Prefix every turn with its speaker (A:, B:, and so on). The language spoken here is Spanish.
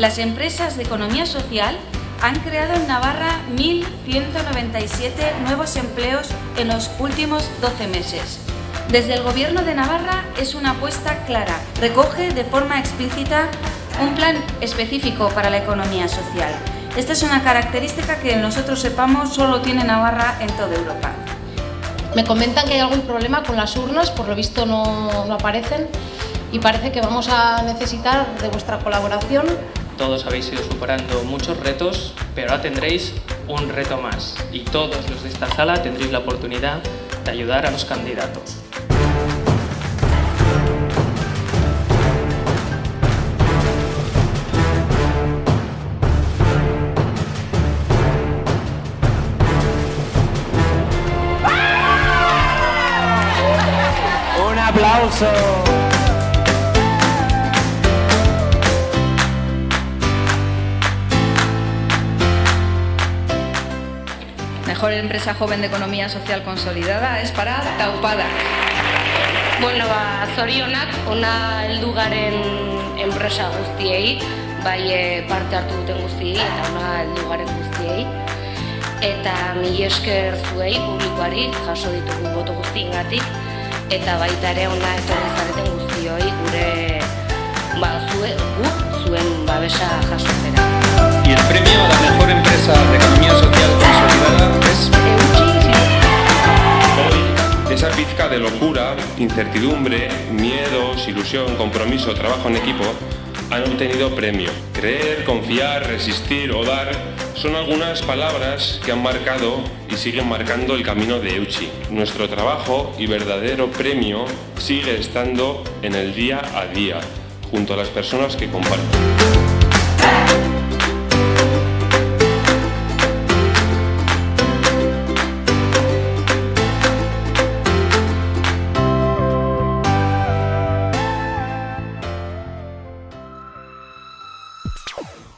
A: Las empresas de economía social han creado en Navarra 1.197 nuevos empleos en los últimos 12 meses. Desde el Gobierno de Navarra es una apuesta clara. Recoge de forma explícita un plan específico para la economía social. Esta es una característica que nosotros sepamos solo tiene Navarra en toda Europa.
B: Me comentan que hay algún problema con las urnas, por lo visto no, no aparecen y parece que vamos a necesitar de vuestra colaboración.
C: Todos habéis ido superando muchos retos, pero ahora tendréis un reto más y todos los de esta sala tendréis la oportunidad de ayudar a los candidatos.
D: Un aplauso.
E: Mejor empresa joven de economía social consolidada es para Taupada.
F: Bueno, ba, zorionak, ona heldu garen enpresa guztiei, bai eh, parte hartu duten guztiei eta ona heldu garen guztiei. Eta mila esker zuei, publikoari, jaso ditugu boto guztiengatik eta baita ere ona etorri zareten guztioi gure ba, zue, gu, zuen babesa jasotzera.
G: Y el premio a la mejor empresa de locura, incertidumbre, miedos, ilusión, compromiso, trabajo en equipo han obtenido premio. Creer, confiar, resistir o dar son algunas palabras que han marcado y siguen marcando el camino de Euchi. Nuestro trabajo y verdadero premio sigue estando en el día a día, junto a las personas que comparten. ん?